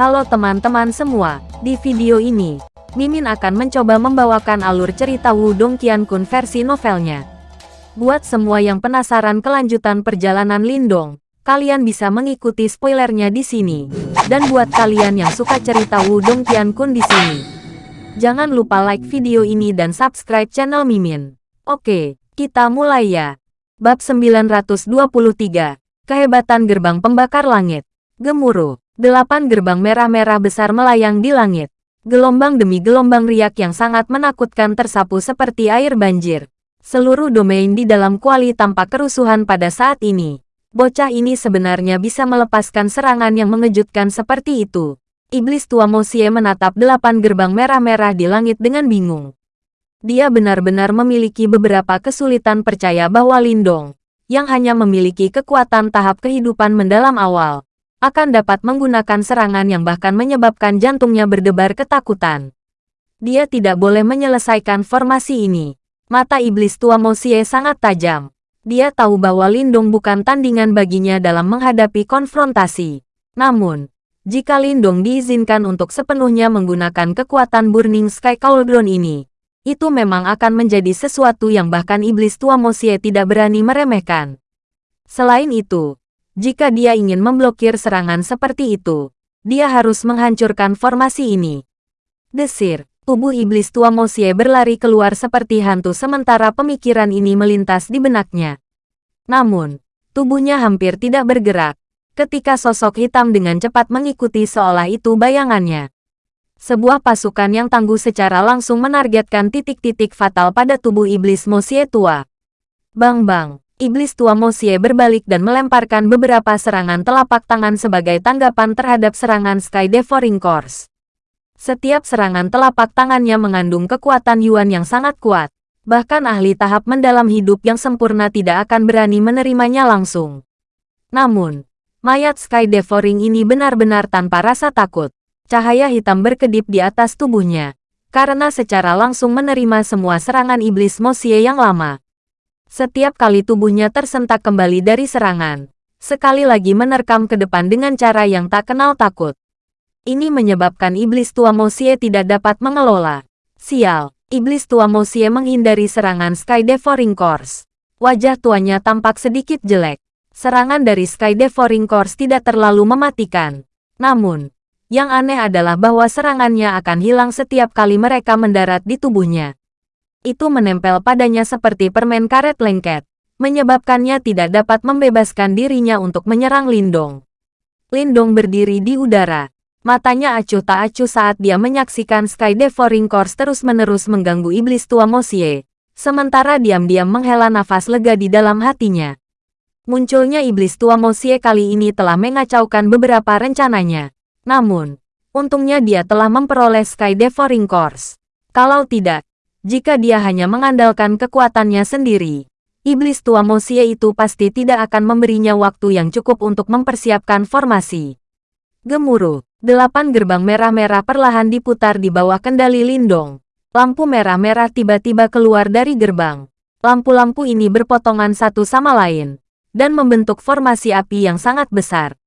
Halo teman-teman semua, di video ini, Mimin akan mencoba membawakan alur cerita Wudong Qiankun versi novelnya. Buat semua yang penasaran kelanjutan perjalanan Lindong, kalian bisa mengikuti spoilernya di sini. Dan buat kalian yang suka cerita Wudong Qiankun di sini, jangan lupa like video ini dan subscribe channel Mimin. Oke, kita mulai ya. Bab 923, Kehebatan Gerbang Pembakar Langit. Gemuruh. Delapan gerbang merah-merah besar melayang di langit. Gelombang demi gelombang riak yang sangat menakutkan tersapu seperti air banjir. Seluruh domain di dalam kuali tampak kerusuhan pada saat ini. Bocah ini sebenarnya bisa melepaskan serangan yang mengejutkan seperti itu. Iblis tua Mosie menatap delapan gerbang merah-merah di langit dengan bingung. Dia benar-benar memiliki beberapa kesulitan percaya bahwa Lindong, yang hanya memiliki kekuatan tahap kehidupan mendalam awal, akan dapat menggunakan serangan yang bahkan menyebabkan jantungnya berdebar ketakutan. Dia tidak boleh menyelesaikan formasi ini. Mata iblis tua Mosie sangat tajam. Dia tahu bahwa Lindung bukan tandingan baginya dalam menghadapi konfrontasi. Namun, jika Lindung diizinkan untuk sepenuhnya menggunakan kekuatan Burning Sky Cauldron ini, itu memang akan menjadi sesuatu yang bahkan iblis tua Mosie tidak berani meremehkan. Selain itu, jika dia ingin memblokir serangan seperti itu, dia harus menghancurkan formasi ini. Desir, tubuh iblis tua Mosie berlari keluar seperti hantu sementara pemikiran ini melintas di benaknya. Namun, tubuhnya hampir tidak bergerak, ketika sosok hitam dengan cepat mengikuti seolah itu bayangannya. Sebuah pasukan yang tangguh secara langsung menargetkan titik-titik fatal pada tubuh iblis Mosie tua. Bang-bang, iblis tua Mosie berbalik dan melemparkan beberapa serangan telapak tangan sebagai tanggapan terhadap serangan Sky Devouring Course. Setiap serangan telapak tangannya mengandung kekuatan Yuan yang sangat kuat. Bahkan ahli tahap mendalam hidup yang sempurna tidak akan berani menerimanya langsung. Namun, mayat Sky Devouring ini benar-benar tanpa rasa takut. Cahaya hitam berkedip di atas tubuhnya. Karena secara langsung menerima semua serangan iblis Mosie yang lama. Setiap kali tubuhnya tersentak kembali dari serangan, sekali lagi menerkam ke depan dengan cara yang tak kenal takut. Ini menyebabkan iblis tua Mosie tidak dapat mengelola. Sial, iblis tua Mosie menghindari serangan Sky Devouring Course. Wajah tuanya tampak sedikit jelek. Serangan dari Sky Devouring Course tidak terlalu mematikan. Namun, yang aneh adalah bahwa serangannya akan hilang setiap kali mereka mendarat di tubuhnya itu menempel padanya seperti permen karet lengket, menyebabkannya tidak dapat membebaskan dirinya untuk menyerang Lindong. Lindong berdiri di udara. Matanya acuh tak acuh saat dia menyaksikan Sky Devouring Course terus-menerus mengganggu iblis tua Mosie, sementara diam-diam menghela nafas lega di dalam hatinya. Munculnya iblis tua Mosie kali ini telah mengacaukan beberapa rencananya. Namun, untungnya dia telah memperoleh Sky Devouring Course. Kalau tidak, jika dia hanya mengandalkan kekuatannya sendiri, iblis tua Mosie itu pasti tidak akan memberinya waktu yang cukup untuk mempersiapkan formasi. Gemuruh, delapan gerbang merah-merah perlahan diputar di bawah kendali Lindong. Lampu merah-merah tiba-tiba keluar dari gerbang. Lampu-lampu ini berpotongan satu sama lain, dan membentuk formasi api yang sangat besar.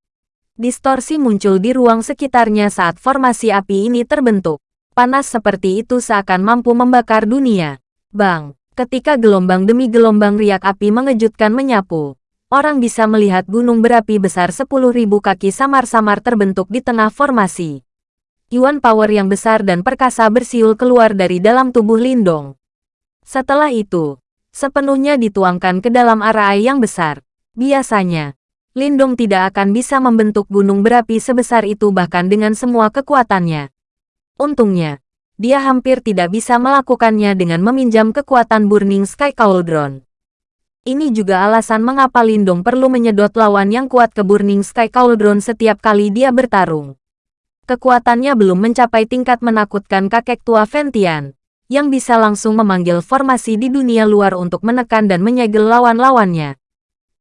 Distorsi muncul di ruang sekitarnya saat formasi api ini terbentuk. Panas seperti itu seakan mampu membakar dunia. Bang, ketika gelombang demi gelombang riak api mengejutkan menyapu, orang bisa melihat gunung berapi besar 10.000 kaki samar-samar terbentuk di tengah formasi. Yuan power yang besar dan perkasa bersiul keluar dari dalam tubuh Lindong. Setelah itu, sepenuhnya dituangkan ke dalam arah yang besar. Biasanya, Lindong tidak akan bisa membentuk gunung berapi sebesar itu bahkan dengan semua kekuatannya. Untungnya, dia hampir tidak bisa melakukannya dengan meminjam kekuatan Burning Sky Cauldron. Ini juga alasan mengapa Lindong perlu menyedot lawan yang kuat ke Burning Sky Cauldron setiap kali dia bertarung. Kekuatannya belum mencapai tingkat menakutkan kakek tua Ventian, yang bisa langsung memanggil formasi di dunia luar untuk menekan dan menyegel lawan-lawannya.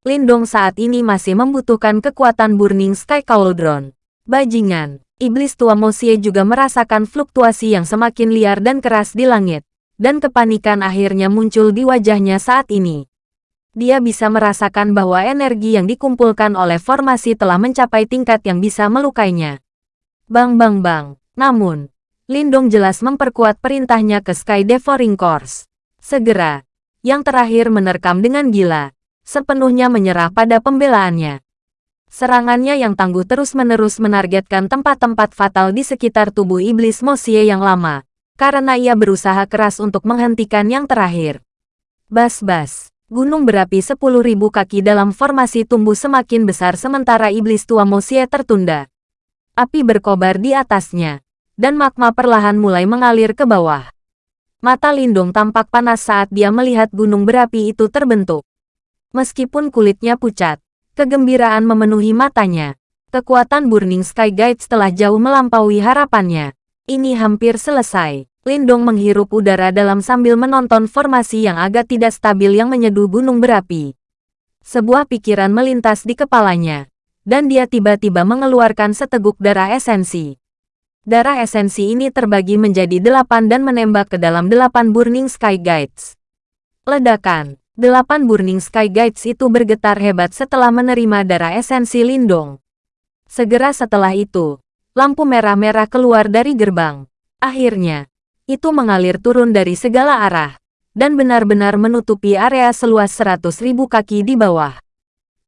Lindong saat ini masih membutuhkan kekuatan Burning Sky Cauldron. Bajingan, iblis tua Mosie juga merasakan fluktuasi yang semakin liar dan keras di langit, dan kepanikan akhirnya muncul di wajahnya saat ini. Dia bisa merasakan bahwa energi yang dikumpulkan oleh formasi telah mencapai tingkat yang bisa melukainya. Bang bang bang. Namun, Lindong jelas memperkuat perintahnya ke Sky Devouring Course. Segera, yang terakhir menerkam dengan gila, sepenuhnya menyerah pada pembelaannya. Serangannya yang tangguh terus-menerus menargetkan tempat-tempat fatal di sekitar tubuh iblis Mosie yang lama, karena ia berusaha keras untuk menghentikan yang terakhir. Bas-bas, gunung berapi 10.000 kaki dalam formasi tumbuh semakin besar sementara iblis tua Mosie tertunda. Api berkobar di atasnya, dan magma perlahan mulai mengalir ke bawah. Mata Lindung tampak panas saat dia melihat gunung berapi itu terbentuk. Meskipun kulitnya pucat, kegembiraan memenuhi matanya. Kekuatan Burning Sky Guide telah jauh melampaui harapannya. Ini hampir selesai. Lindong menghirup udara dalam sambil menonton formasi yang agak tidak stabil yang menyeduh gunung berapi. Sebuah pikiran melintas di kepalanya, dan dia tiba-tiba mengeluarkan seteguk darah esensi. Darah esensi ini terbagi menjadi delapan dan menembak ke dalam delapan Burning Sky Guides. Ledakan. Delapan Burning Sky Guides itu bergetar hebat setelah menerima darah esensi Lindong. Segera setelah itu, lampu merah-merah keluar dari gerbang. Akhirnya, itu mengalir turun dari segala arah, dan benar-benar menutupi area seluas seratus ribu kaki di bawah.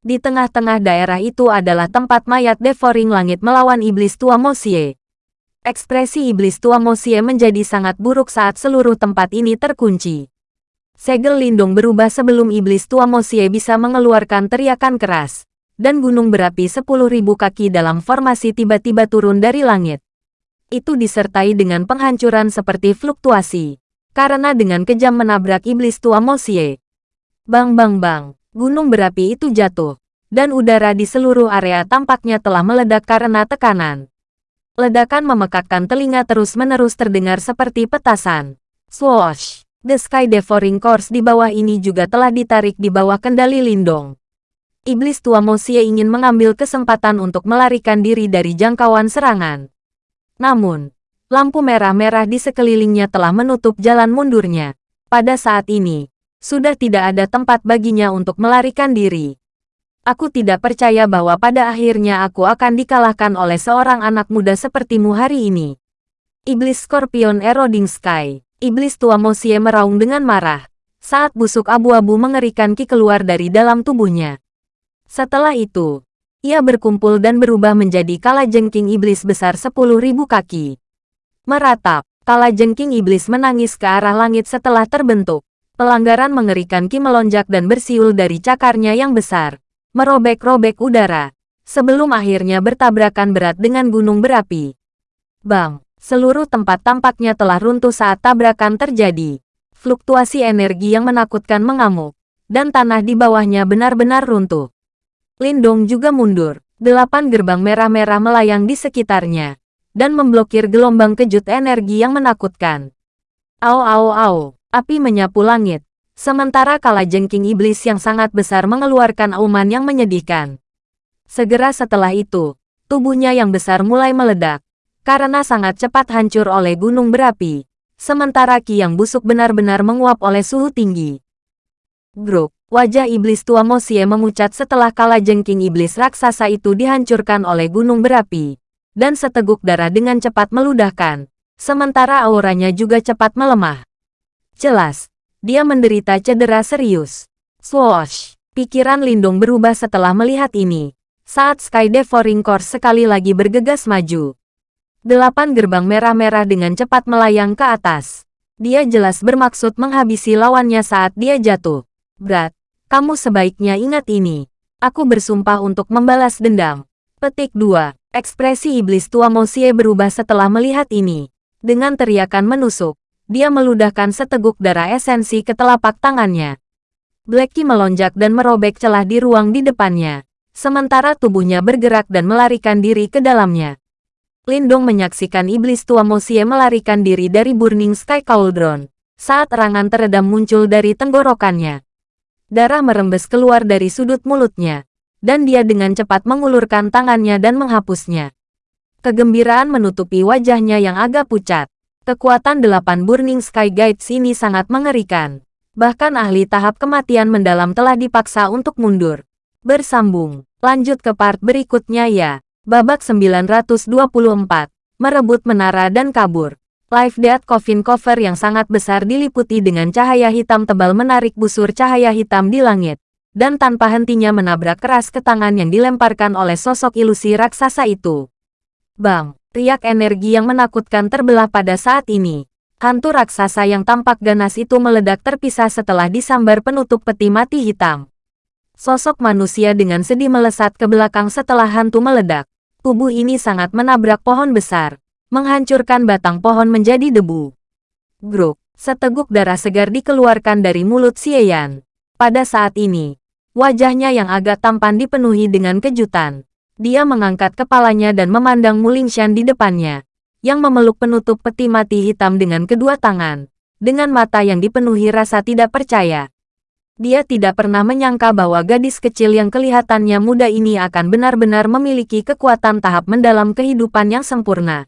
Di tengah-tengah daerah itu adalah tempat mayat Devouring Langit melawan Iblis Tua Mosie. Ekspresi iblis tua Mosie menjadi sangat buruk saat seluruh tempat ini terkunci. Segel lindung berubah sebelum iblis tua Mosie bisa mengeluarkan teriakan keras, dan gunung berapi 10.000 kaki dalam formasi tiba-tiba turun dari langit. Itu disertai dengan penghancuran seperti fluktuasi, karena dengan kejam menabrak iblis tua Mosie. Bang bang bang, gunung berapi itu jatuh, dan udara di seluruh area tampaknya telah meledak karena tekanan. Ledakan memekakkan telinga terus-menerus terdengar seperti petasan. Swoosh! The Sky Devouring Course di bawah ini juga telah ditarik di bawah kendali Lindong. Iblis tua Mosie ingin mengambil kesempatan untuk melarikan diri dari jangkauan serangan. Namun, lampu merah-merah di sekelilingnya telah menutup jalan mundurnya. Pada saat ini, sudah tidak ada tempat baginya untuk melarikan diri. Aku tidak percaya bahwa pada akhirnya aku akan dikalahkan oleh seorang anak muda sepertimu hari ini. Iblis Scorpion Eroding Sky, Iblis tua Mosie meraung dengan marah, saat busuk abu-abu mengerikan Ki keluar dari dalam tubuhnya. Setelah itu, ia berkumpul dan berubah menjadi kala jengking iblis besar sepuluh ribu kaki. Meratap, kala jengking iblis menangis ke arah langit setelah terbentuk. Pelanggaran mengerikan Ki melonjak dan bersiul dari cakarnya yang besar merobek-robek udara, sebelum akhirnya bertabrakan berat dengan gunung berapi. Bang, seluruh tempat tampaknya telah runtuh saat tabrakan terjadi. Fluktuasi energi yang menakutkan mengamuk, dan tanah di bawahnya benar-benar runtuh. Lindong juga mundur, delapan gerbang merah-merah melayang di sekitarnya, dan memblokir gelombang kejut energi yang menakutkan. Au au au, api menyapu langit, Sementara kala jengking iblis yang sangat besar mengeluarkan auman yang menyedihkan. Segera setelah itu, tubuhnya yang besar mulai meledak, karena sangat cepat hancur oleh gunung berapi, sementara ki yang busuk benar-benar menguap oleh suhu tinggi. Gruk, wajah iblis tua Mosie memucat setelah kala jengking iblis raksasa itu dihancurkan oleh gunung berapi, dan seteguk darah dengan cepat meludahkan, sementara auranya juga cepat melemah. Jelas, dia menderita cedera serius. Swoosh! Pikiran Lindung berubah setelah melihat ini. Saat Sky Devouring Course sekali lagi bergegas maju. Delapan gerbang merah-merah dengan cepat melayang ke atas. Dia jelas bermaksud menghabisi lawannya saat dia jatuh. Berat, kamu sebaiknya ingat ini. Aku bersumpah untuk membalas dendam. Petik 2. Ekspresi iblis tua Mosie berubah setelah melihat ini. Dengan teriakan menusuk, dia meludahkan seteguk darah esensi ke telapak tangannya. Blacky melonjak dan merobek celah di ruang di depannya, sementara tubuhnya bergerak dan melarikan diri ke dalamnya. Lindong menyaksikan iblis tua Mosie melarikan diri dari Burning Sky Cauldron, saat erangan teredam muncul dari tenggorokannya. Darah merembes keluar dari sudut mulutnya, dan dia dengan cepat mengulurkan tangannya dan menghapusnya. Kegembiraan menutupi wajahnya yang agak pucat. Kekuatan delapan Burning Sky Guides ini sangat mengerikan. Bahkan ahli tahap kematian mendalam telah dipaksa untuk mundur. Bersambung, lanjut ke part berikutnya ya. Babak 924. Merebut menara dan kabur. Live Death Coffin Cover yang sangat besar diliputi dengan cahaya hitam tebal menarik busur cahaya hitam di langit. Dan tanpa hentinya menabrak keras ke tangan yang dilemparkan oleh sosok ilusi raksasa itu. Bang! Riak energi yang menakutkan terbelah pada saat ini. Hantu raksasa yang tampak ganas itu meledak terpisah setelah disambar penutup peti mati hitam. Sosok manusia dengan sedih melesat ke belakang setelah hantu meledak. Tubuh ini sangat menabrak pohon besar menghancurkan batang pohon menjadi debu. Gruk, seteguk darah segar dikeluarkan dari mulut Xieyan. Pada saat ini, wajahnya yang agak tampan dipenuhi dengan kejutan. Dia mengangkat kepalanya dan memandang Mulingshan di depannya, yang memeluk penutup peti mati hitam dengan kedua tangan, dengan mata yang dipenuhi rasa tidak percaya. Dia tidak pernah menyangka bahwa gadis kecil yang kelihatannya muda ini akan benar-benar memiliki kekuatan tahap mendalam kehidupan yang sempurna.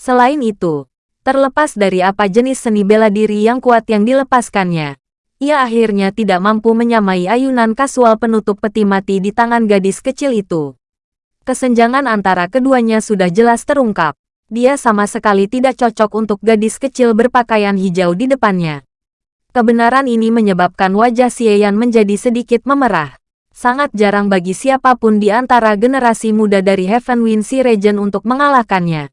Selain itu, terlepas dari apa jenis seni bela diri yang kuat yang dilepaskannya, ia akhirnya tidak mampu menyamai ayunan kasual penutup peti mati di tangan gadis kecil itu. Kesenjangan antara keduanya sudah jelas terungkap. Dia sama sekali tidak cocok untuk gadis kecil berpakaian hijau di depannya. Kebenaran ini menyebabkan wajah Xieyan menjadi sedikit memerah. Sangat jarang bagi siapa pun di antara generasi muda dari Heaven Wind Sea Region untuk mengalahkannya.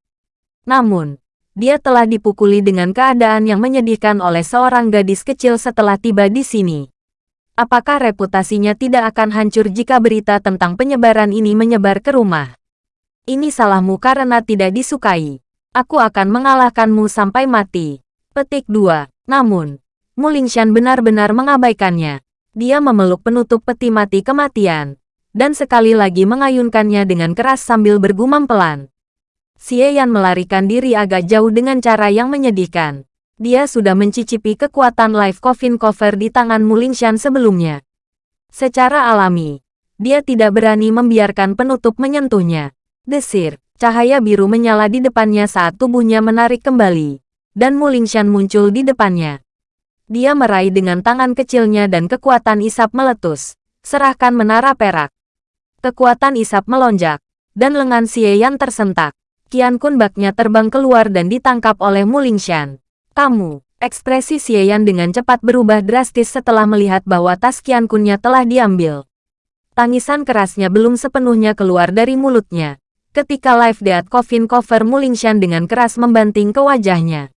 Namun, dia telah dipukuli dengan keadaan yang menyedihkan oleh seorang gadis kecil setelah tiba di sini. Apakah reputasinya tidak akan hancur jika berita tentang penyebaran ini menyebar ke rumah? Ini salahmu karena tidak disukai. Aku akan mengalahkanmu sampai mati. Petik 2. Namun, Mulingshan benar-benar mengabaikannya. Dia memeluk penutup peti mati kematian, dan sekali lagi mengayunkannya dengan keras sambil bergumam pelan. Xie Yan melarikan diri agak jauh dengan cara yang menyedihkan. Dia sudah mencicipi kekuatan life coffin cover di tangan Mulingshan sebelumnya. Secara alami, dia tidak berani membiarkan penutup menyentuhnya. Desir, cahaya biru menyala di depannya saat tubuhnya menarik kembali. Dan Mulingshan muncul di depannya. Dia meraih dengan tangan kecilnya dan kekuatan isap meletus. Serahkan menara perak. Kekuatan isap melonjak, dan lengan Xie tersentak. Qian Kun baknya terbang keluar dan ditangkap oleh Mulingshan. Kamu, ekspresi Xieyan dengan cepat berubah drastis setelah melihat bahwa tas Qian Kunnya telah diambil. Tangisan kerasnya belum sepenuhnya keluar dari mulutnya. Ketika Live Death Coffin cover Mulingshan dengan keras membanting ke wajahnya.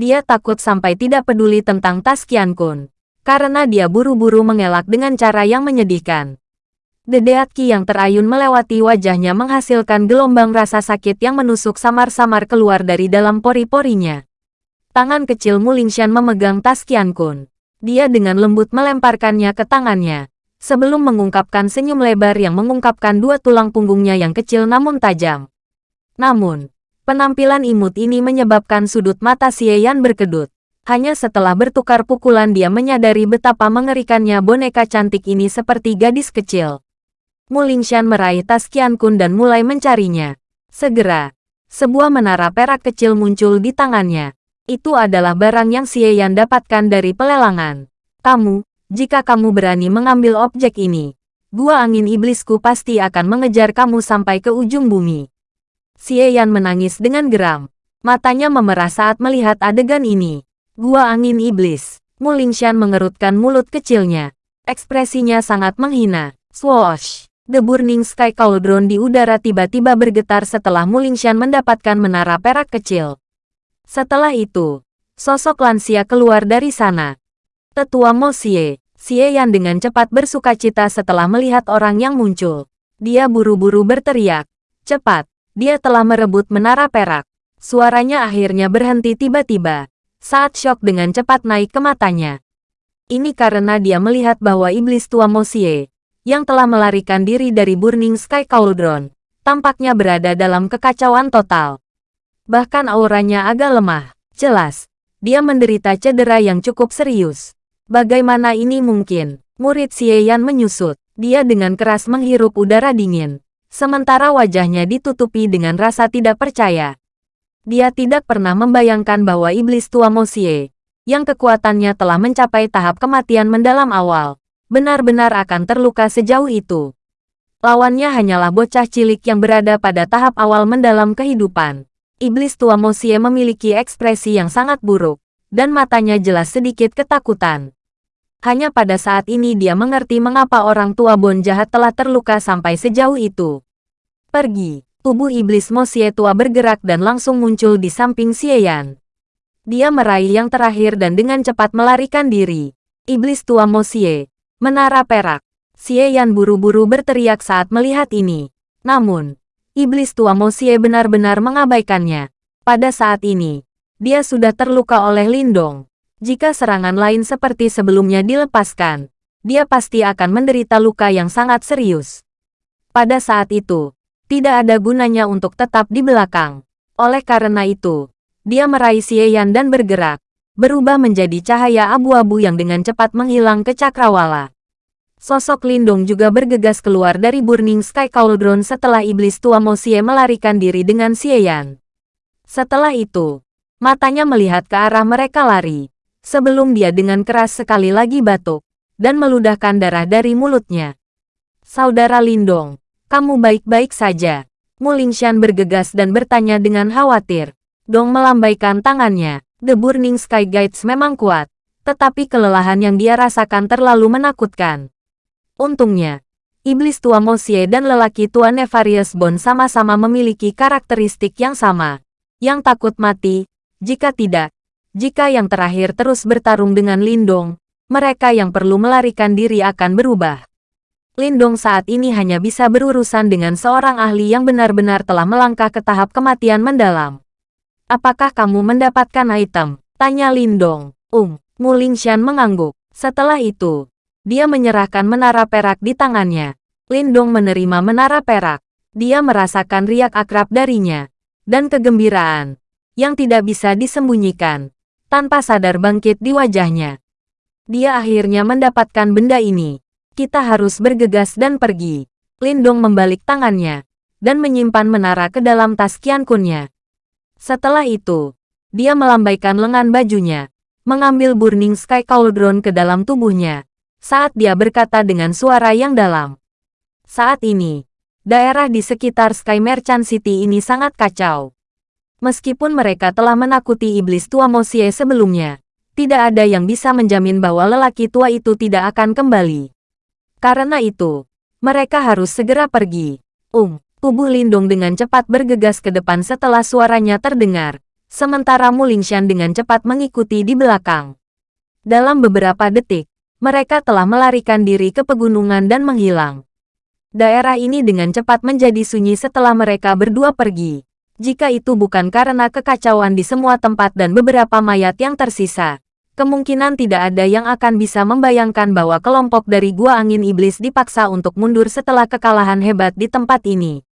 Dia takut sampai tidak peduli tentang tas Qian Kun. Karena dia buru-buru mengelak dengan cara yang menyedihkan. Dedeat Ki yang terayun melewati wajahnya menghasilkan gelombang rasa sakit yang menusuk samar-samar keluar dari dalam pori-porinya. Tangan kecil Mulingshan memegang tas Qian Kun. Dia dengan lembut melemparkannya ke tangannya, sebelum mengungkapkan senyum lebar yang mengungkapkan dua tulang punggungnya yang kecil namun tajam. Namun, penampilan imut ini menyebabkan sudut mata Xie Yan berkedut. Hanya setelah bertukar pukulan dia menyadari betapa mengerikannya boneka cantik ini seperti gadis kecil. Mulingshan meraih tas Qian Kun dan mulai mencarinya. Segera, sebuah menara perak kecil muncul di tangannya. Itu adalah barang yang Xie Yan dapatkan dari pelelangan. Kamu, jika kamu berani mengambil objek ini, gua angin iblisku pasti akan mengejar kamu sampai ke ujung bumi. Xie Yan menangis dengan geram. Matanya memerah saat melihat adegan ini. Gua angin iblis. Mulingshan mengerutkan mulut kecilnya. Ekspresinya sangat menghina. Swoosh! The Burning Sky Cauldron di udara tiba-tiba bergetar setelah Mulingshan mendapatkan menara perak kecil. Setelah itu, sosok lansia keluar dari sana. Tetua Mo Xie, Xie Yan dengan cepat bersuka cita setelah melihat orang yang muncul. Dia buru-buru berteriak. Cepat, dia telah merebut menara perak. Suaranya akhirnya berhenti tiba-tiba, saat shock dengan cepat naik ke matanya. Ini karena dia melihat bahwa iblis tua Mo Xie, yang telah melarikan diri dari Burning Sky Cauldron, tampaknya berada dalam kekacauan total. Bahkan auranya agak lemah. Jelas, dia menderita cedera yang cukup serius. Bagaimana ini mungkin? Murid Xie Yan menyusut. Dia dengan keras menghirup udara dingin. Sementara wajahnya ditutupi dengan rasa tidak percaya. Dia tidak pernah membayangkan bahwa iblis tua Mo Xie, yang kekuatannya telah mencapai tahap kematian mendalam awal, benar-benar akan terluka sejauh itu. Lawannya hanyalah bocah cilik yang berada pada tahap awal mendalam kehidupan. Iblis tua Mosie memiliki ekspresi yang sangat buruk, dan matanya jelas sedikit ketakutan. Hanya pada saat ini dia mengerti mengapa orang tua Bon jahat telah terluka sampai sejauh itu. Pergi. Tubuh iblis Mosie tua bergerak dan langsung muncul di samping Xieyan. Dia meraih yang terakhir dan dengan cepat melarikan diri. Iblis tua Mosie. Menara perak. Xieyan buru-buru berteriak saat melihat ini. Namun, iblis tua Mosie benar-benar mengabaikannya. Pada saat ini, dia sudah terluka oleh Lindong. Jika serangan lain seperti sebelumnya dilepaskan, dia pasti akan menderita luka yang sangat serius. Pada saat itu, tidak ada gunanya untuk tetap di belakang. Oleh karena itu, dia meraih Xieyan dan bergerak, berubah menjadi cahaya abu-abu yang dengan cepat menghilang ke cakrawala. Sosok Lindong juga bergegas keluar dari Burning Sky Cauldron setelah iblis tua Mosie melarikan diri dengan Xieyan. Setelah itu, matanya melihat ke arah mereka lari, sebelum dia dengan keras sekali lagi batuk, dan meludahkan darah dari mulutnya. Saudara Lindong, kamu baik-baik saja. Mulingshan bergegas dan bertanya dengan khawatir. Dong melambaikan tangannya. The Burning Sky Guides memang kuat, tetapi kelelahan yang dia rasakan terlalu menakutkan. Untungnya, iblis tua Mosie dan lelaki tua Nefarious Bond sama-sama memiliki karakteristik yang sama. Yang takut mati, jika tidak, jika yang terakhir terus bertarung dengan Lindong, mereka yang perlu melarikan diri akan berubah. Lindong saat ini hanya bisa berurusan dengan seorang ahli yang benar-benar telah melangkah ke tahap kematian mendalam. Apakah kamu mendapatkan item? Tanya Lindong. Um, Mulingshan mengangguk. Setelah itu, dia menyerahkan menara perak di tangannya. Lindong menerima menara perak. Dia merasakan riak akrab darinya. Dan kegembiraan. Yang tidak bisa disembunyikan. Tanpa sadar bangkit di wajahnya. Dia akhirnya mendapatkan benda ini kita harus bergegas dan pergi. Lindong membalik tangannya, dan menyimpan menara ke dalam tas Qiankunnya. Setelah itu, dia melambaikan lengan bajunya, mengambil Burning Sky Cauldron ke dalam tubuhnya, saat dia berkata dengan suara yang dalam. Saat ini, daerah di sekitar Sky Merchant City ini sangat kacau. Meskipun mereka telah menakuti iblis tua Mosie sebelumnya, tidak ada yang bisa menjamin bahwa lelaki tua itu tidak akan kembali. Karena itu, mereka harus segera pergi. Um, tubuh Lindung dengan cepat bergegas ke depan setelah suaranya terdengar, sementara Mulingshan dengan cepat mengikuti di belakang. Dalam beberapa detik, mereka telah melarikan diri ke pegunungan dan menghilang. Daerah ini dengan cepat menjadi sunyi setelah mereka berdua pergi. Jika itu bukan karena kekacauan di semua tempat dan beberapa mayat yang tersisa, kemungkinan tidak ada yang akan bisa membayangkan bahwa kelompok dari Gua Angin Iblis dipaksa untuk mundur setelah kekalahan hebat di tempat ini.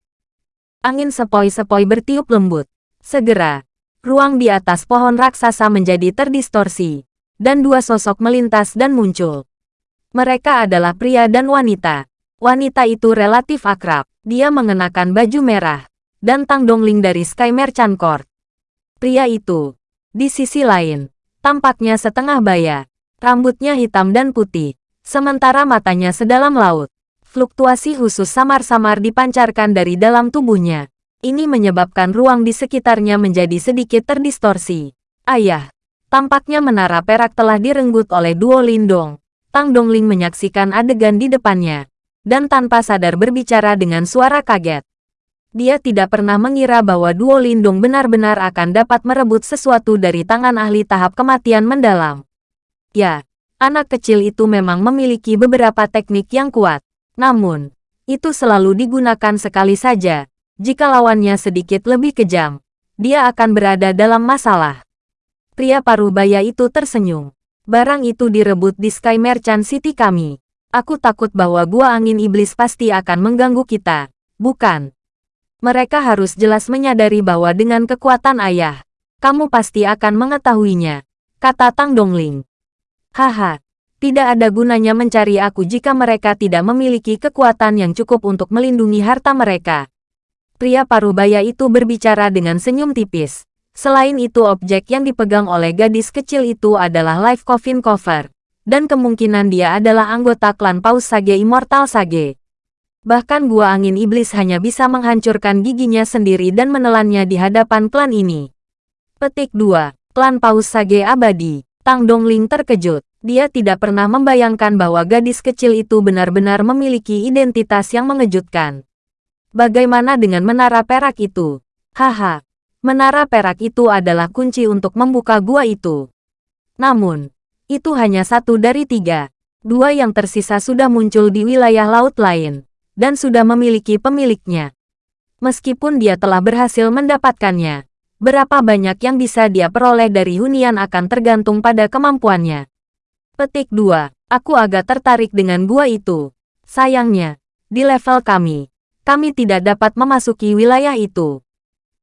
Angin sepoi-sepoi bertiup lembut. Segera, ruang di atas pohon raksasa menjadi terdistorsi, dan dua sosok melintas dan muncul. Mereka adalah pria dan wanita. Wanita itu relatif akrab. Dia mengenakan baju merah, dan Tang Dongling dari Sky Merchant Court. Pria itu, di sisi lain, Tampaknya setengah baya. Rambutnya hitam dan putih, sementara matanya sedalam laut. Fluktuasi khusus samar-samar dipancarkan dari dalam tubuhnya. Ini menyebabkan ruang di sekitarnya menjadi sedikit terdistorsi. Ayah, tampaknya menara perak telah direnggut oleh Duo Lindong. Tang Dongling menyaksikan adegan di depannya, dan tanpa sadar berbicara dengan suara kaget. Dia tidak pernah mengira bahwa Duo Lindung benar-benar akan dapat merebut sesuatu dari tangan ahli tahap kematian mendalam. Ya, anak kecil itu memang memiliki beberapa teknik yang kuat. Namun, itu selalu digunakan sekali saja. Jika lawannya sedikit lebih kejam, dia akan berada dalam masalah. Pria paruh baya itu tersenyum. Barang itu direbut di Sky Merchant City kami. Aku takut bahwa gua angin iblis pasti akan mengganggu kita. Bukan. Mereka harus jelas menyadari bahwa dengan kekuatan ayah, kamu pasti akan mengetahuinya, kata Tang Dongling. Haha, tidak ada gunanya mencari aku jika mereka tidak memiliki kekuatan yang cukup untuk melindungi harta mereka. Pria parubaya itu berbicara dengan senyum tipis. Selain itu objek yang dipegang oleh gadis kecil itu adalah Life Coffin Cover. Dan kemungkinan dia adalah anggota klan Paus Sage Immortal Sage. Bahkan gua angin iblis hanya bisa menghancurkan giginya sendiri dan menelannya di hadapan klan ini. Petik 2. Klan Paus Sage Abadi. Tang Dongling terkejut. Dia tidak pernah membayangkan bahwa gadis kecil itu benar-benar memiliki identitas yang mengejutkan. Bagaimana dengan menara perak itu? Haha, menara perak itu adalah kunci untuk membuka gua itu. Namun, itu hanya satu dari tiga. Dua yang tersisa sudah muncul di wilayah laut lain, dan sudah memiliki pemiliknya. Meskipun dia telah berhasil mendapatkannya, berapa banyak yang bisa dia peroleh dari hunian akan tergantung pada kemampuannya. Petik 2. Aku agak tertarik dengan gua itu. Sayangnya, di level kami, kami tidak dapat memasuki wilayah itu.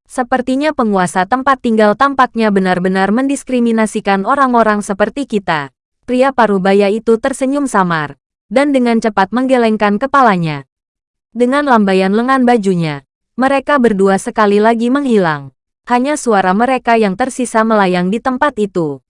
Sepertinya penguasa tempat tinggal tampaknya benar-benar mendiskriminasikan orang-orang seperti kita. Pria parubaya itu tersenyum samar, dan dengan cepat menggelengkan kepalanya. Dengan lambaian lengan bajunya, mereka berdua sekali lagi menghilang. Hanya suara mereka yang tersisa melayang di tempat itu.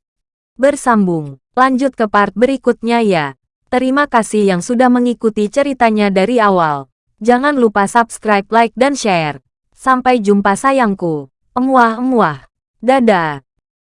Bersambung. Lanjut ke part berikutnya ya. Terima kasih yang sudah mengikuti ceritanya dari awal. Jangan lupa subscribe, like, dan share. Sampai jumpa sayangku. Emuah-emuah. Dadah.